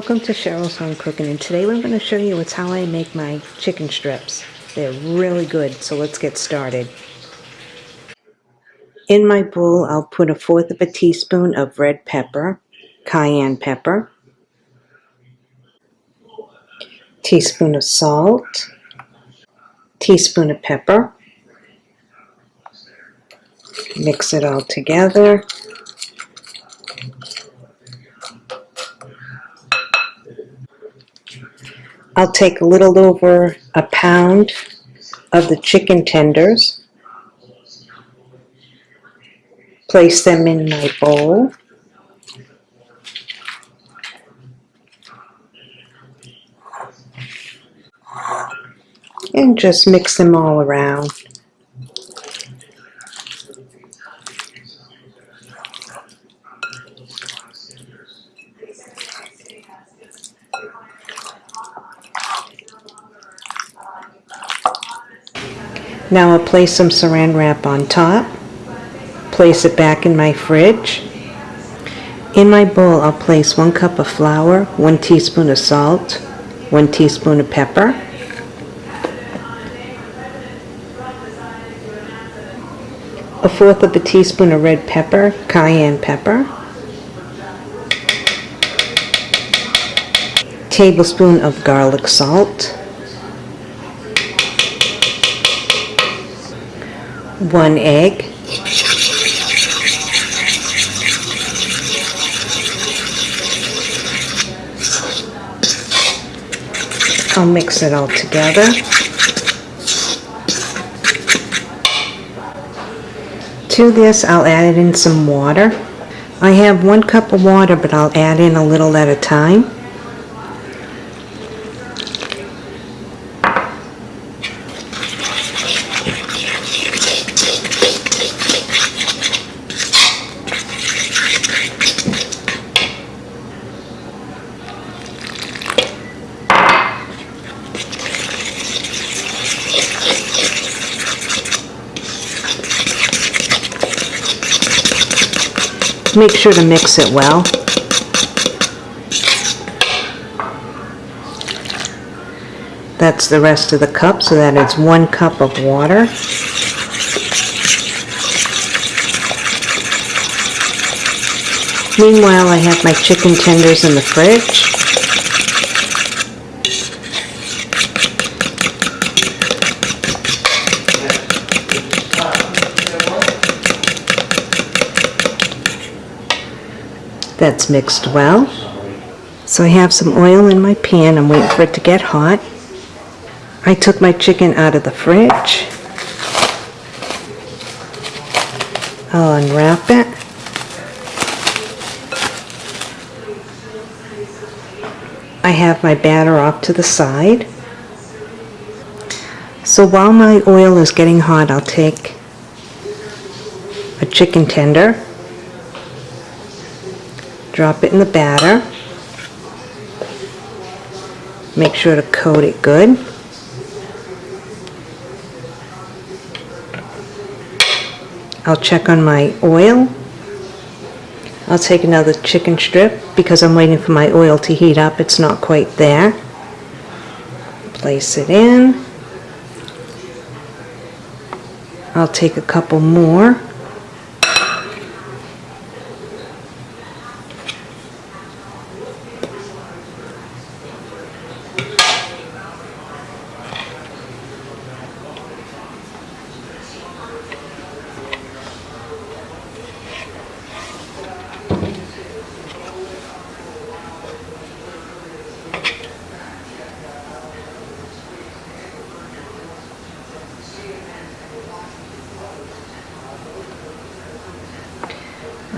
Welcome to Cheryl's Home Cooking and today I'm going to show you is how I make my chicken strips. They're really good so let's get started. In my bowl I'll put a fourth of a teaspoon of red pepper, cayenne pepper, teaspoon of salt, teaspoon of pepper, mix it all together I'll take a little over a pound of the chicken tenders, place them in my bowl, and just mix them all around. Now I'll place some saran wrap on top, place it back in my fridge. In my bowl I'll place one cup of flour, one teaspoon of salt, one teaspoon of pepper, a fourth of a teaspoon of red pepper, cayenne pepper, tablespoon of garlic salt, one egg, I'll mix it all together. To this I'll add in some water. I have one cup of water but I'll add in a little at a time. Make sure to mix it well. That's the rest of the cup, so that is one cup of water. Meanwhile, I have my chicken tenders in the fridge. That's mixed well. So I have some oil in my pan. I'm waiting for it to get hot. I took my chicken out of the fridge. I'll unwrap it. I have my batter off to the side. So while my oil is getting hot, I'll take a chicken tender Drop it in the batter. Make sure to coat it good. I'll check on my oil. I'll take another chicken strip because I'm waiting for my oil to heat up. It's not quite there. Place it in. I'll take a couple more.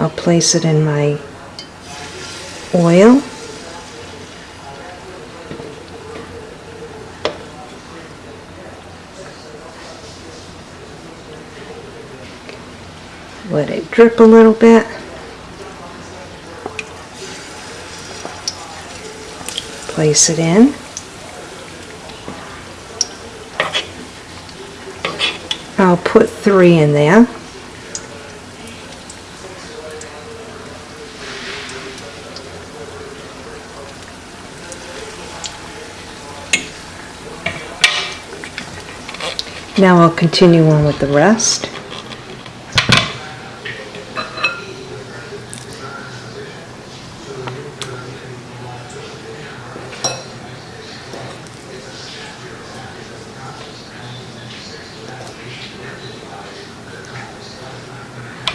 I'll place it in my oil. Let it drip a little bit. Place it in. I'll put three in there. Now I'll continue on with the rest.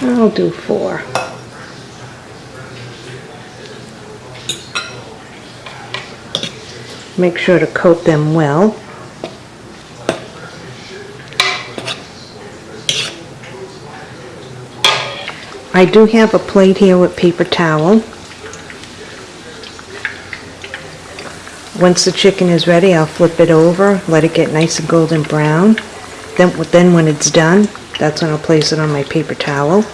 I'll do four. Make sure to coat them well. I do have a plate here with paper towel. Once the chicken is ready, I'll flip it over, let it get nice and golden brown. Then, then when it's done, that's when I'll place it on my paper towel.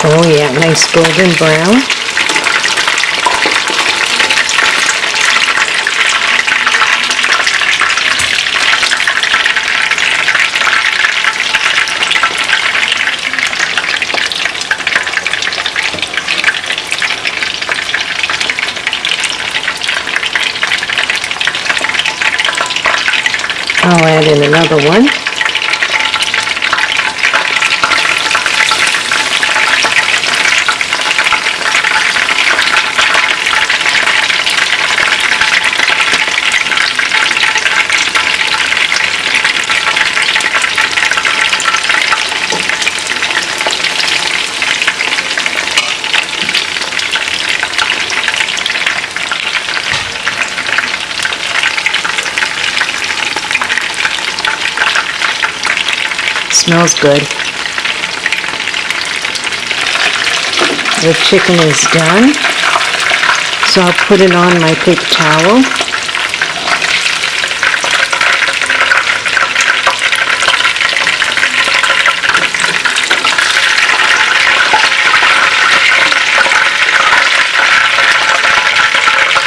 Oh yeah, nice golden brown. I'll add in another one. Smells good. The chicken is done. So I'll put it on my paper towel.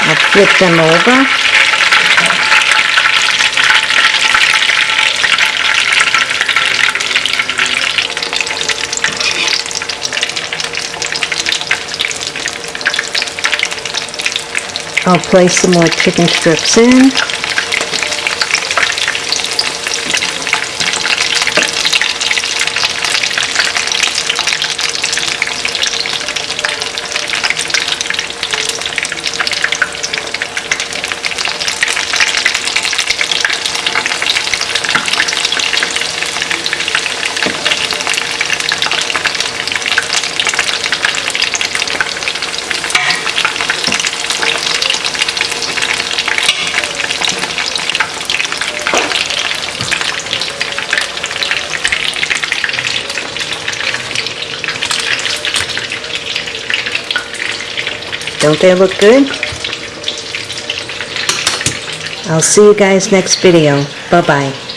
I'll flip them over. I'll place some more chicken strips in. Don't they look good? I'll see you guys next video. Bye-bye.